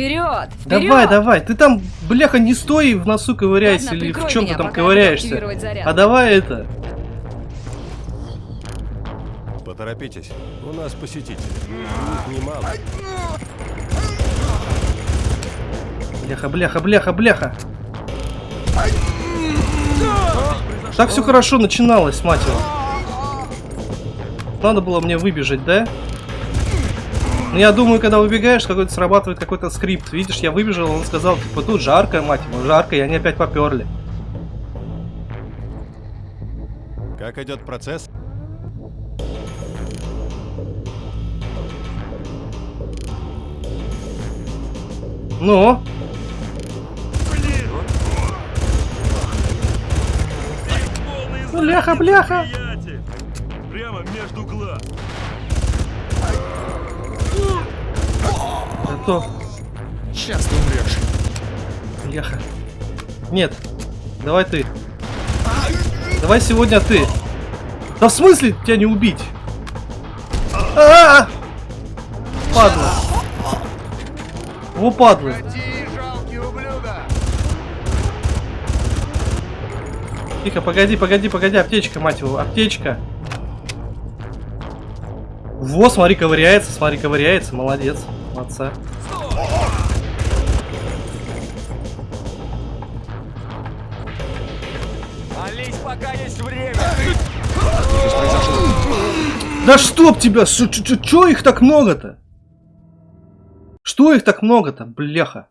Вперед! Давай, давай, ты там, бляха, не стой в носу ковыряйся Ладно, или в прикрой чем ты меня, там ковыряешься. А давай это. Поторопитесь, у нас посетители. Их немало. Бляха, бляха, бляха, бляха. Так все хорошо начиналось, мать его. Надо было мне выбежать, да? Ну, я думаю, когда выбегаешь, какой-то срабатывает какой-то скрипт. Видишь, я выбежал, он сказал, типа, тут жарко, мать его, жарко, и они опять поперли. Как идет процесс? Ну? Бляха, бляха! Прямо между глаз. Готов. Сейчас ты умрешь. Бляха. Нет. Давай ты. Давай сегодня ты. Да в смысле тебя не убить? А -а -а! Падла. Во падла. Тихо, погоди, погоди, погоди, аптечка, мать его, аптечка. Во, смотри, ковыряется, смотри, ковыряется, молодец, молодца. Время. Да чтоб тебя, ш- ч- ч- чё их так много-то? Что их так много-то, бляха?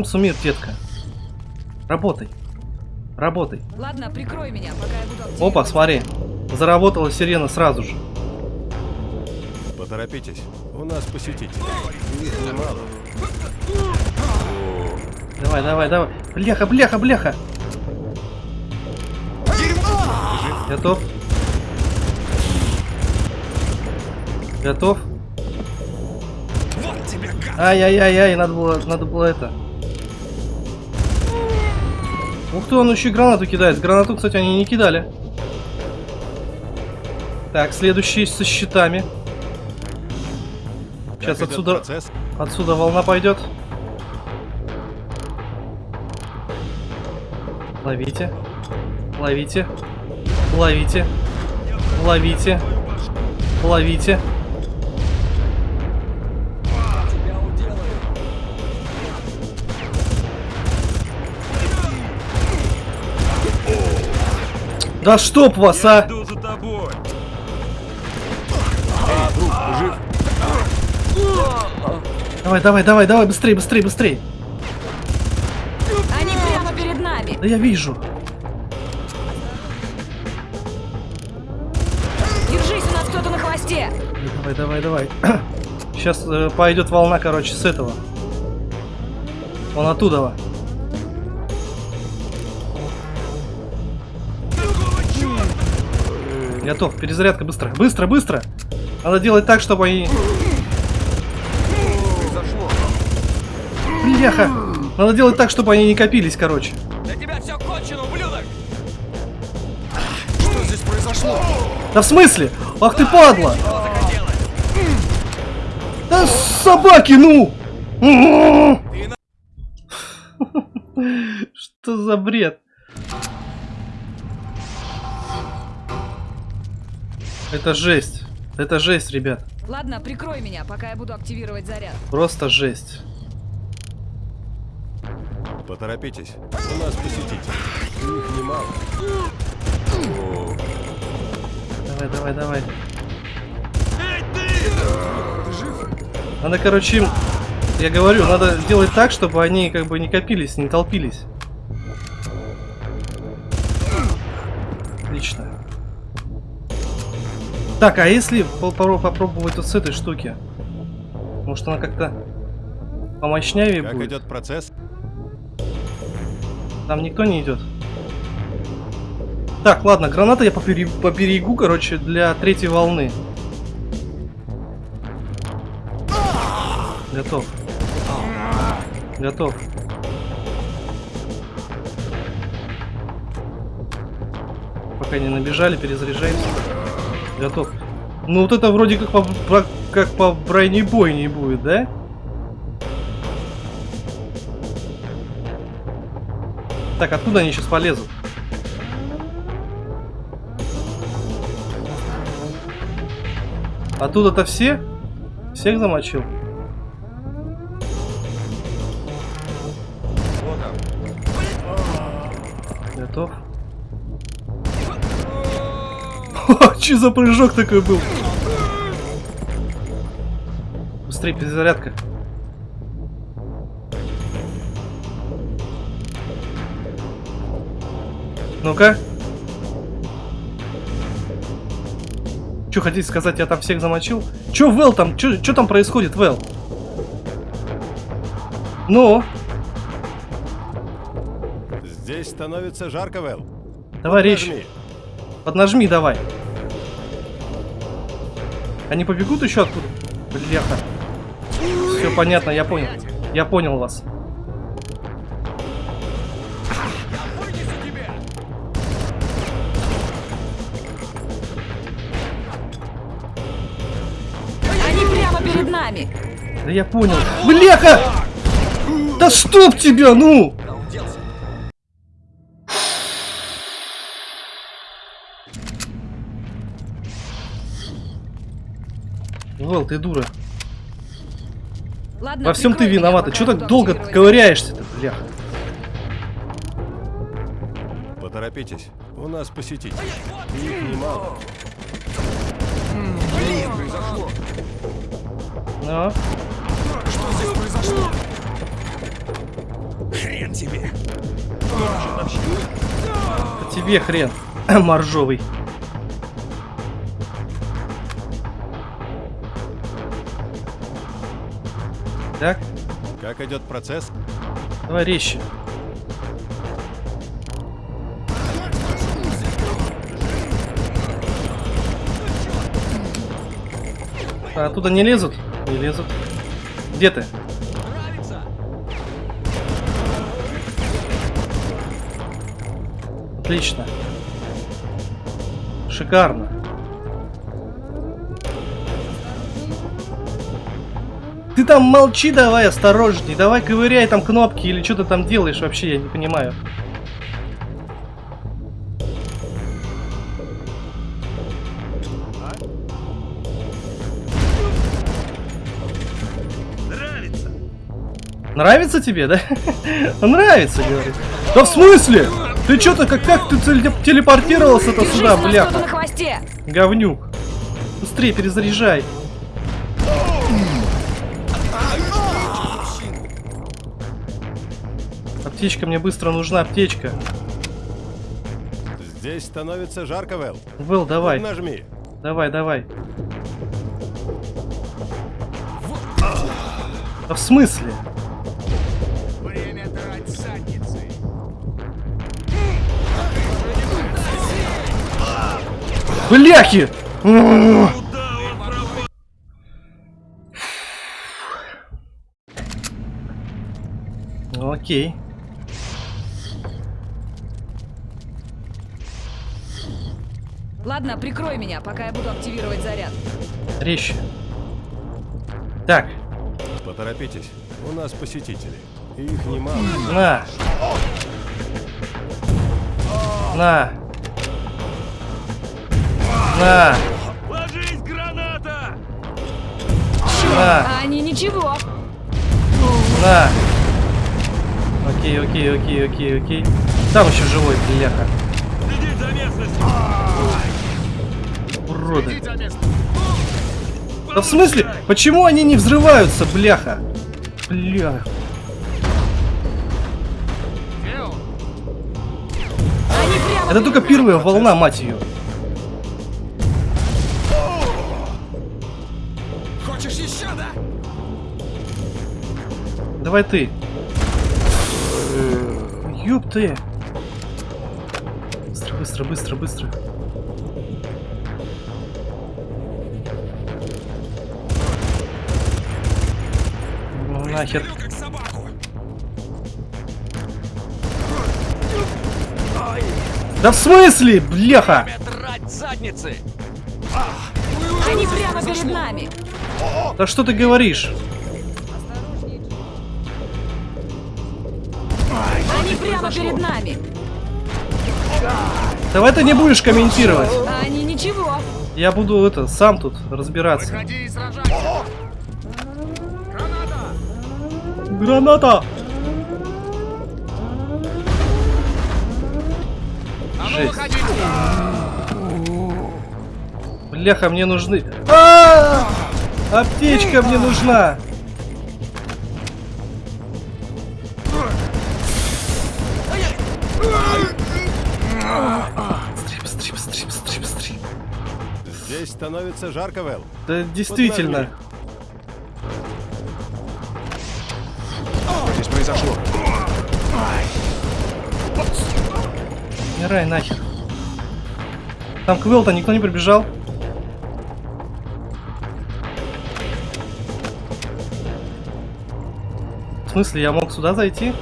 Комсумир, детка. Работай. Работай. Ладно, прикрой меня, пока я буду активировать. Опа, смотри. Заработала сирена сразу же. Поторопитесь, у нас немало. Давай, давай, давай. Бляха, бляха, бляха. Готов? Готов? Ай-яй-яй-яй, надо было, надо было это. Ух ты, он еще и гранату кидает. Гранату, кстати, они не кидали. Так, следующий со щитами. Сейчас отсюда, процесс? отсюда волна пойдет. Ловите. Ловите. Ловите. Ловите. Ловите. Да чтоб вас, Я а! иду за тобой. Эй, друг, ты жив? Давай, давай, давай, давай, быстрей, быстрей, быстрей. Они прямо перед нами. Да я вижу. Держись, у нас кто-то на хвосте. Давай, давай, давай. Сейчас э, пойдет волна, короче, с этого. Он оттуда. Готов. Перезарядка быстро. Быстро, быстро. Надо делать так, чтобы они... Бляха. Надо делать так, чтобы они не копились, короче. Для тебя все кончено, ублюдок. Что здесь произошло? Да в смысле? Ах ты падла! Да собаки, ну! Что за бред? Это жесть. Это жесть, ребят. Ладно, прикрой меня, пока я буду активировать заряд. Просто жесть. Поторопитесь. У нас посетители. Их немало. О, Давай, давай, давай. Эй, ты! Ты жив? Надо, короче, им- я говорю, надо делать так, чтобы они как бы не копились, не толпились. Отлично. Так, а если попро- попробовать вот с этой штуки? Может она как-то помощнее как будет? идет процесс? Там никто не идет. Так, ладно, граната я побере- поберегу, короче, для третьей волны. Готов. Готов. Пока не набежали, перезаряжаемся. Готов. Ну вот это вроде как по, по- как по бронебойне будет, да? Так, откуда они сейчас полезут? Оттуда-то все? Всех замочил? Готов. Че за прыжок такой был? Быстрее перезарядка. Ну-ка. Что хотите сказать, я там всех замочил? Че, Вэл там? Че там происходит, Вэл? Ну, Здесь становится жарко, Вэл. давай речь. Нажми. Поднажми давай. Они побегут еще откуда? Бляха. Все понятно, я понял. Я понял вас. Они прямо перед нами. Да я понял. Бляха! Да стоп тебя, ну! Вэл, ты дура. Ладно, Во всем ты виновата. пока Че я так долго ковыряешься-то, бляха? Поторопитесь. У нас посетители. Их немало. Блин, произошло. Ну, Что здесь произошло? Хрен тебе. тебе хрен, моржовый. Так, Как идет процесс? давай резче. А оттуда не лезут? Не лезут. Где ты? Нравится? Отлично. Шикарно. Ты там молчи давай, осторожней. Давай ковыряй там кнопки или что ты там делаешь вообще, я не понимаю. Нравится? Нравится тебе, да? Нравится, говорит. Да в смысле? Ты что-то как, как ты теле- телепортировался-то сюда, бляха? Говнюк. Быстрее перезаряжай. Аптечка, мне быстро нужна аптечка. Здесь становится жарко, Вэл. Вэл, давай, Нажми. давай, давай. Да в смысле? Время драть задницы. Бляхи! Окей. Ладно, прикрой меня, пока я буду активировать заряд. Резче. Так, Поторопитесь. У нас посетители. Их немало. на. На. На. Ложись, граната! На, А они ничего. на. Окей, окей, окей, окей, окей. Там еще живой, бляха. Следить за местностью. Уроды. Да в смысле? Почему они не взрываются, бляха? Бля. Где он? Они прямо... Это только первая волна, мать ее. Хочешь еще, да? Давай ты. Ёб ты. Быстро, быстро, быстро, быстро. Нахер. Да в смысле, бляха? Они прямо перед нами. Да что ты говоришь? Они прямо перед нами. Давай ты не будешь комментировать. Они ничего. Я буду это сам тут разбираться. Граната! А Жесть. Бляха, мне нужны. А! Аптечка мне нужна. Здесь становится жарко, Вэл. Да действительно. Что произошло? Умирай нахер. Там к Вэлл-то никто не прибежал. В смысле, я мог сюда зайти?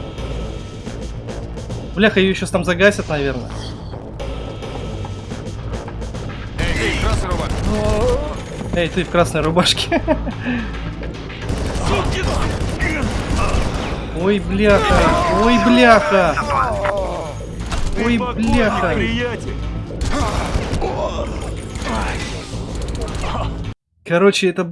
Бляха, ее сейчас там загасят, наверное. Ты! Эй, ты в красной рубашке. Ой, бляха. Ой, бляха. Ой, бляха. Короче, это...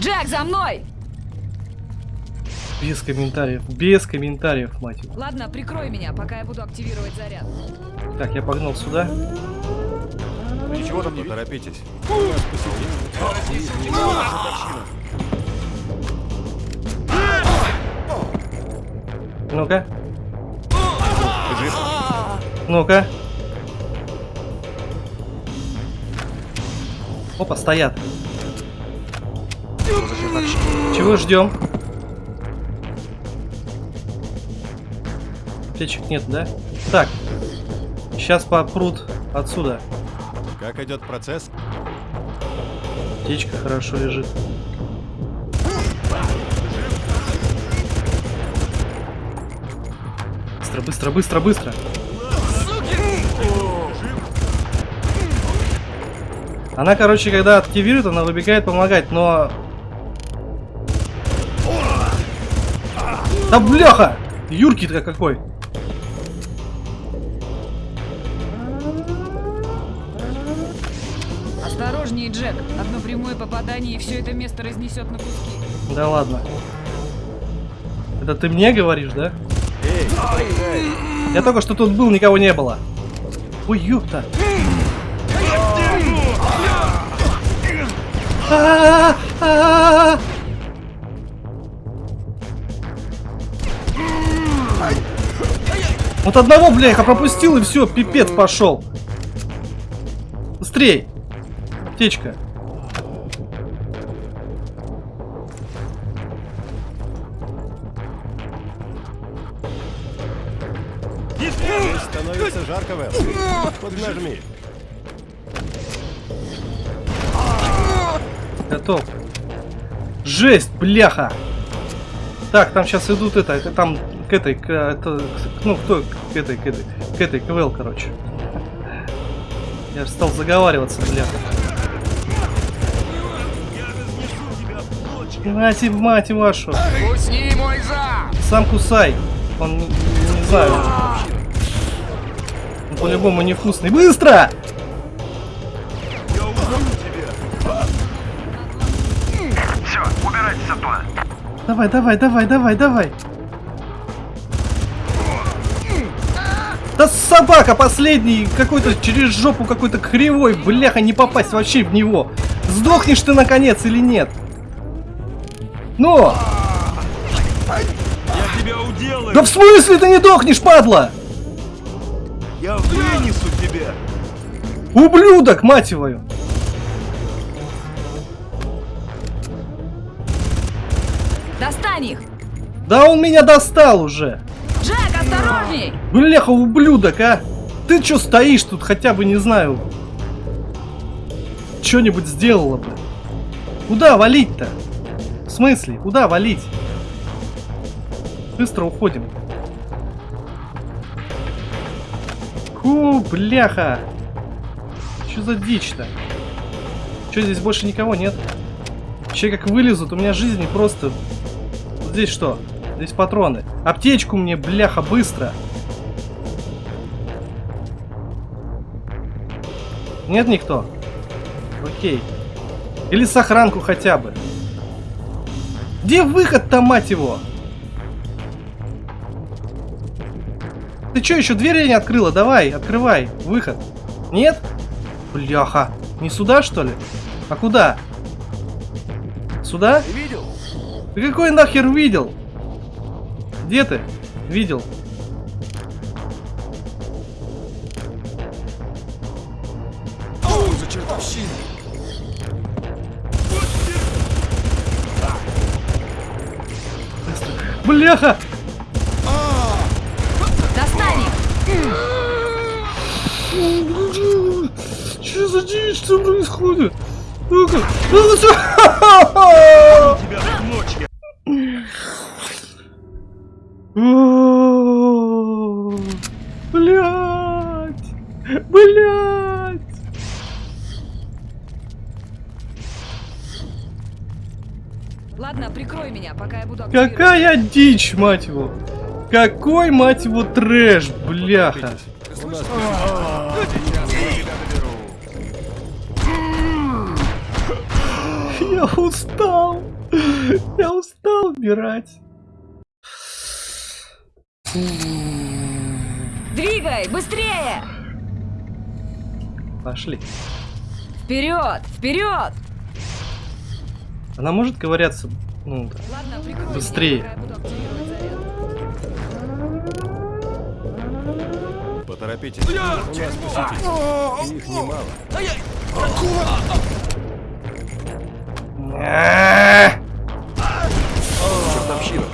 Джек, за мной! Без комментариев. Без комментариев, мать его. Ладно, прикрой меня, пока я буду активировать заряд. Так, я погнал сюда. Ничего там не торопитесь. Ну-ка. Ну-ка. Опа, стоят. Чего ждем? Аптечек нет, да? Так. Сейчас попрут отсюда. Как идет процесс? Аптечка хорошо лежит. Быстро, быстро, быстро, быстро. Она, короче, когда активирует, она выбегает помогать, но... Да бляха! Юрки-то какой! Джек. Одно прямое попадание, и все это место разнесет на куски. Да ладно. Это ты мне говоришь, да? Я только что тут был, никого не было. Ой, ёпта. Вот одного, бляха, пропустил и все, пипец пошел. Быстрей. Аптечка. Здесь становится жарко, Вэл. Поднажми. Готов. Жесть, бляха. Так, там сейчас идут это, это там к этой, к, это, к- ну кто к этой, к этой, к этой, КВЛ, короче. Я же стал заговариваться, бляха. Хренати, мать вашу. Мой! Сам кусай. Он не, не знаю. Он по-любому невкусный. Быстро! Все, убирать сапа. Давай, давай, давай, давай, давай. Да собака последний, какой-то через жопу какой-то кривой, бляха, не попасть вообще в него. Сдохнешь ты наконец или нет? Ну! Я тебя уделаю! Да в смысле ты не дохнешь, падла? Я вынесу тебя! Ублюдок, мать его! Достань их! Да он меня достал уже! Джек, осторожней! Бляха, ублюдок, а! Ты чё стоишь тут, хотя бы, не знаю... Что-нибудь сделала бы. Куда валить-то? Смысле? Куда валить? Быстро уходим. Ку, бляха! Что за дичь-то? Что, здесь больше никого нет? Че как вылезут, у меня жизни просто... Вот Здесь что? Здесь патроны. Аптечку мне, бляха, быстро. Нет никто? Окей. Или сохранку хотя бы. Где выход-то, мать его? Ты что, еще двери не открыла? Давай, открывай. Выход. Нет? Бляха. Не сюда, что ли? А куда? Сюда? Видел? Ты какой нахер видел? Где ты? Видел. Бляха! Достань их! Что за дичь, что происходит? Ну-ка, ну всё! Ладно, прикрой меня, пока я буду активировать. Какая дичь, мать его! Какой, мать его, трэш, бляха! Я устал! Я устал убирать. Двигай, быстрее! Пошли. Вперед, вперед! Она может ковыряться? Ну. Ладно, Быстрее. меня, пока я буду активировать заряд. Поторопитесь. У нас посетители. Их немало. А! Чертовщина.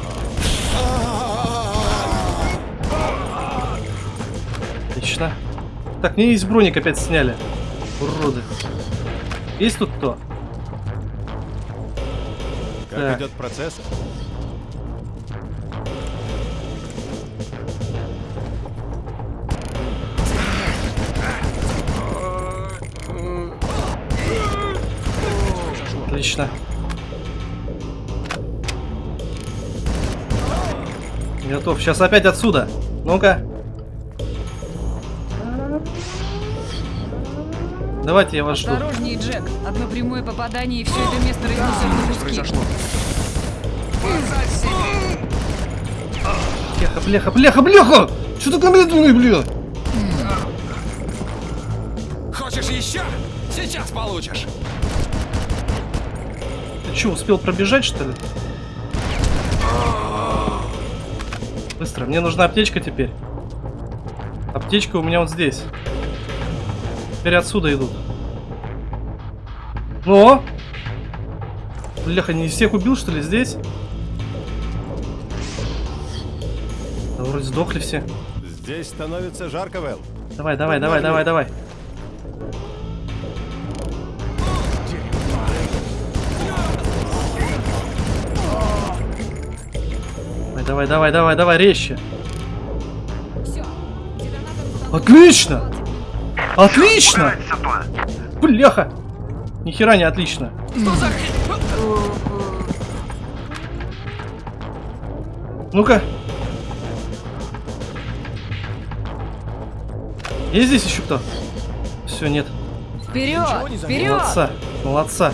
Отлично. Так, мне есть броник опять сняли. Уроды. Есть тут кто? Как идет процесс? Отлично. Готов. Сейчас опять отсюда. Ну-ка. Давайте я вас жду. Осторожнее, Джек. Одно прямое попадание, и все это место разнесет на куски. Произошло. Бляха, бляха, бляха, бляха! Что такое медленный, бля? Хочешь еще? Сейчас получишь. Ты что, успел пробежать, что ли? Быстро, мне нужна аптечка теперь. Аптечка у меня вот здесь. Теперь отсюда идут. Но! Бляха, не всех убил, что ли, здесь? Да вроде сдохли все. Здесь становится жарко, Вэл. Давай, давай, давай, давай, давай. Давай, давай, давай, давай, давай, резче. Все. Отлично! Отлично! Бляха! Нихера не отлично. Ну-ка. Есть здесь еще кто? Все, нет. Вперед, вперед! Молодца, молодца.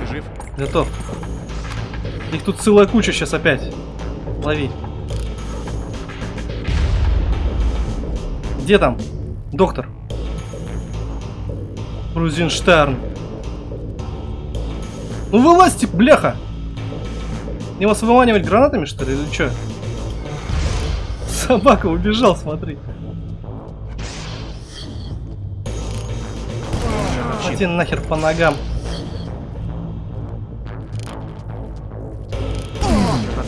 Бежим. Готов. Их тут целая куча сейчас опять. Лови. Где там? Доктор. Крузенштерн. Ну вылазьте, бляха! Не вас выманивать гранатами, что ли, или что? Собака убежал, смотри. Иди нахер по ногам.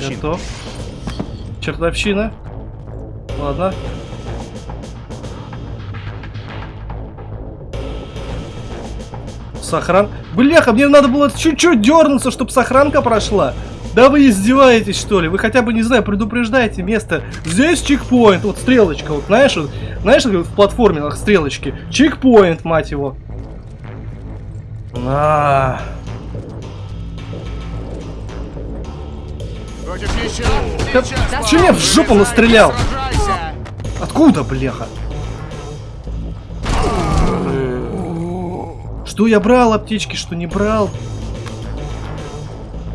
Готов. Чертовщина. Ладно. Сохран... Бляха, мне надо было чуть-чуть дернуться, чтобы сохранка прошла. Да вы издеваетесь, что ли? Вы хотя бы, не знаю, предупреждаете место. Здесь чекпоинт, вот стрелочка, вот знаешь, вот, знаешь, как в платформинах стрелочки. Чекпоинт, мать его. На. Хочешь еще? Да Сейчас, в жопу настрелял? Откуда, бляха? Что я брал аптечки, что не брал?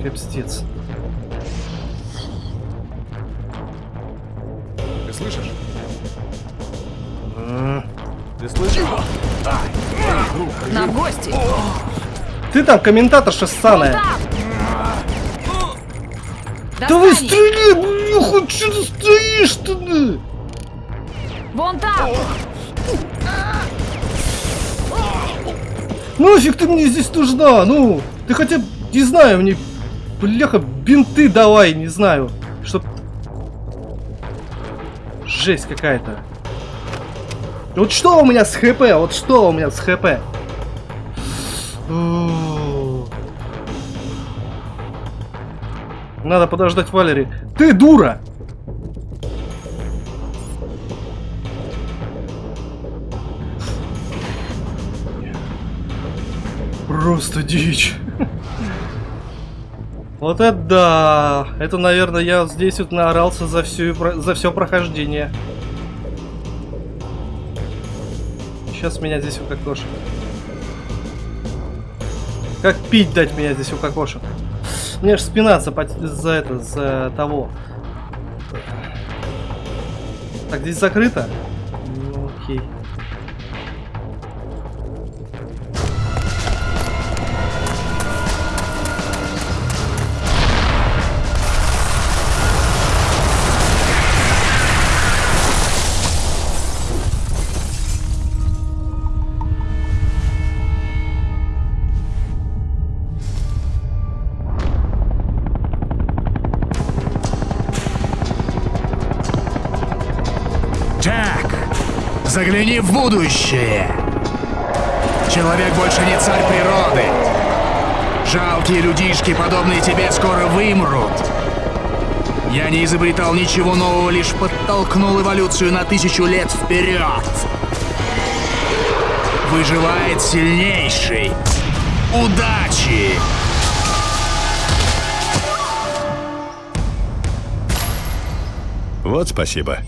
Капстец. Ты слышишь? М. Ты слышишь? Нам гости. Ты там комментаторша ссаная. Там. Да вы Достань их. стреляй, бляха, что ты стоишь-то? да? Вон там. Нафиг ты мне здесь нужна? Ну, ты хотя бы, не знаю, мне, бляха, бинты давай, не знаю, чтоб... Жесть какая-то. Вот что у меня с хп? Вот что у меня с хп? Надо подождать Валери. Ты дура! Просто дичь. Вот это да! Это, наверное, я здесь вот наорался за, всю, за все прохождение. Сейчас меня здесь укокошат. Как пить дать меня здесь укокошат? Мне ж спина за, за это, за того. Так, здесь закрыто? Ну, окей. Будущее. Человек больше не царь природы. Жалкие людишки, подобные тебе, скоро вымрут. Я не изобретал ничего нового, лишь подтолкнул эволюцию на тысячу лет вперед. Выживает сильнейший. Удачи! Вот спасибо.